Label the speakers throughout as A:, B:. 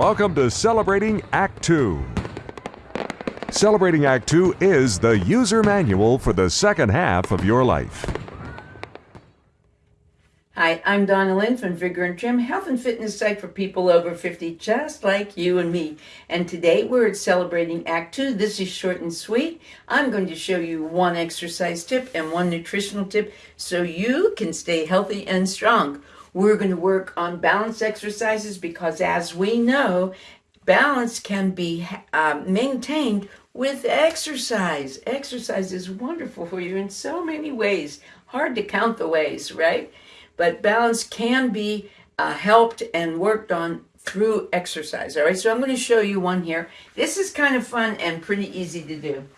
A: Welcome to Celebrating Act 2. Celebrating Act 2 is the user manual for the second half of your life.
B: Hi, I'm Donna Lynn from Vigor and Trim, health and fitness site for people over 50, just like you and me. And today we're at celebrating Act 2. This is short and sweet. I'm going to show you one exercise tip and one nutritional tip so you can stay healthy and strong. We're going to work on balance exercises because, as we know, balance can be uh, maintained with exercise. Exercise is wonderful for you in so many ways. Hard to count the ways, right? but balance can be uh, helped and worked on through exercise. All right, so I'm going to show you one here. This is kind of fun and pretty easy to do.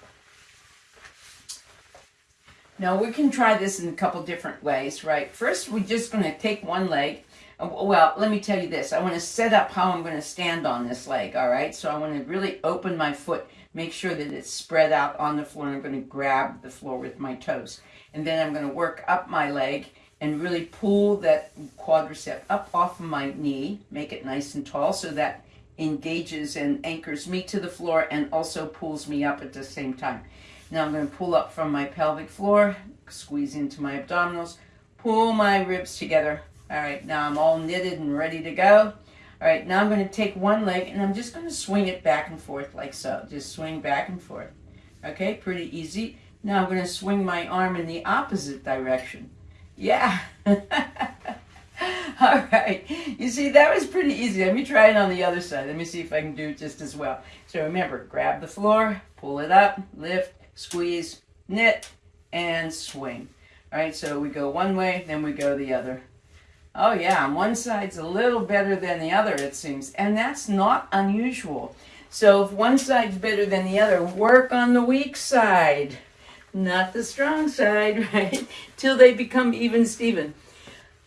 B: Now we can try this in a couple different ways, right? First, we're just going to take one leg. Uh, well, let me tell you this. I want to set up how I'm going to stand on this leg, all right? So I want to really open my foot, make sure that it's spread out on the floor, and I'm going to grab the floor with my toes. And then I'm going to work up my leg and really pull that quadricep up off of my knee, make it nice and tall so that engages and anchors me to the floor and also pulls me up at the same time. Now I'm going to pull up from my pelvic floor, squeeze into my abdominals, pull my ribs together. All right, now I'm all knitted and ready to go. All right, now I'm going to take one leg and I'm just going to swing it back and forth like so. Just swing back and forth. Okay, pretty easy. Now I'm going to swing my arm in the opposite direction. Yeah. All right. You see, that was pretty easy. Let me try it on the other side. Let me see if I can do just as well. So remember, grab the floor, pull it up, lift, squeeze, knit, and swing. All right, so we go one way, then we go the other. Oh yeah, one side's a little better than the other, it seems. And that's not unusual. So if one side's better than the other, work on the weak side not the strong side, right? Till they become even Steven.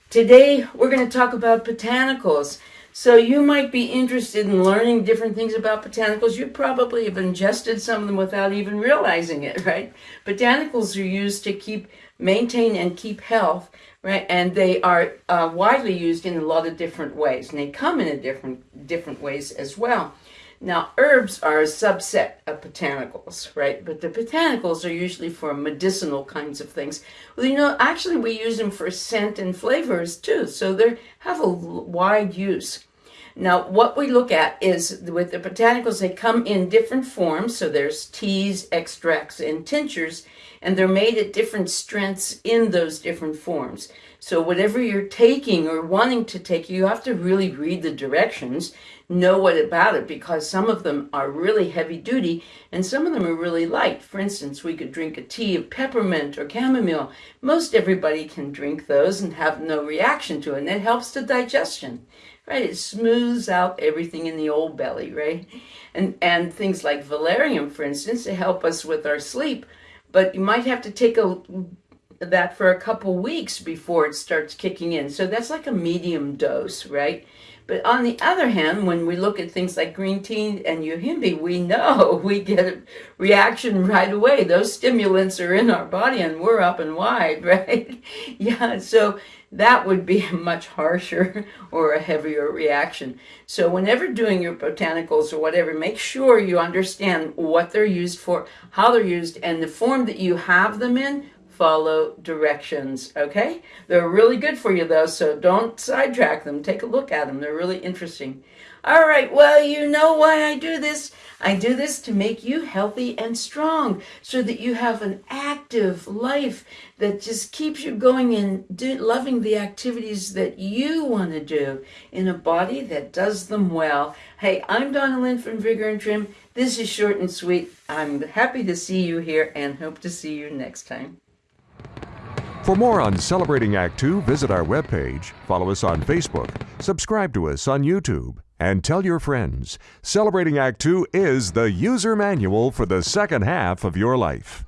B: Today, we're going to talk about botanicals. So you might be interested in learning different things about botanicals. You probably have ingested some of them without even realizing it, right? Botanicals are used to keep, maintain and keep health, right? And they are uh, widely used in a lot of different ways. And they come in a different, different ways as well. Now, herbs are a subset of botanicals, right? But the botanicals are usually for medicinal kinds of things. Well, you know, actually we use them for scent and flavors too, so they have a wide use. Now, what we look at is with the botanicals, they come in different forms. So there's teas, extracts, and tinctures, and they're made at different strengths in those different forms. So whatever you're taking or wanting to take, you have to really read the directions, know what about it, because some of them are really heavy duty and some of them are really light. For instance, we could drink a tea of peppermint or chamomile. Most everybody can drink those and have no reaction to it, and it helps the digestion right? It smooths out everything in the old belly, right? And and things like valerian, for instance, to help us with our sleep. But you might have to take a that for a couple weeks before it starts kicking in. So that's like a medium dose, right? But on the other hand, when we look at things like green tea and yohimbe, we know we get a reaction right away. Those stimulants are in our body and we're up and wide, right? yeah, so that would be a much harsher or a heavier reaction. So whenever doing your botanicals or whatever, make sure you understand what they're used for, how they're used, and the form that you have them in follow directions, okay? They're really good for you though, so don't sidetrack them. Take a look at them. They're really interesting. All right, well, you know why I do this. I do this to make you healthy and strong so that you have an active life that just keeps you going and do, loving the activities that you want to do in a body that does them well. Hey, I'm Donna Lynn from Vigor and Trim. This is short and sweet. I'm happy to see you here and hope to see you next time.
A: For more on Celebrating Act 2, visit our webpage, follow us on Facebook, subscribe to us on YouTube, and tell your friends. Celebrating Act 2 is the user manual for the second half of your life.